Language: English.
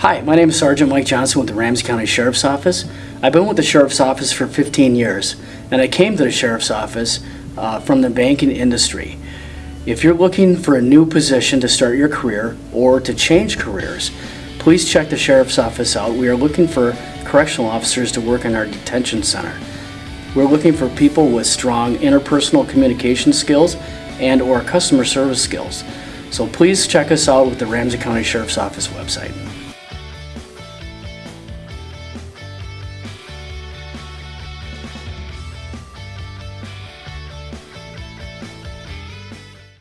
Hi, my name is Sergeant Mike Johnson with the Ramsey County Sheriff's Office. I've been with the Sheriff's Office for 15 years, and I came to the Sheriff's Office uh, from the banking industry. If you're looking for a new position to start your career or to change careers, please check the Sheriff's Office out. We are looking for correctional officers to work in our detention center. We're looking for people with strong interpersonal communication skills and or customer service skills. So please check us out with the Ramsey County Sheriff's Office website.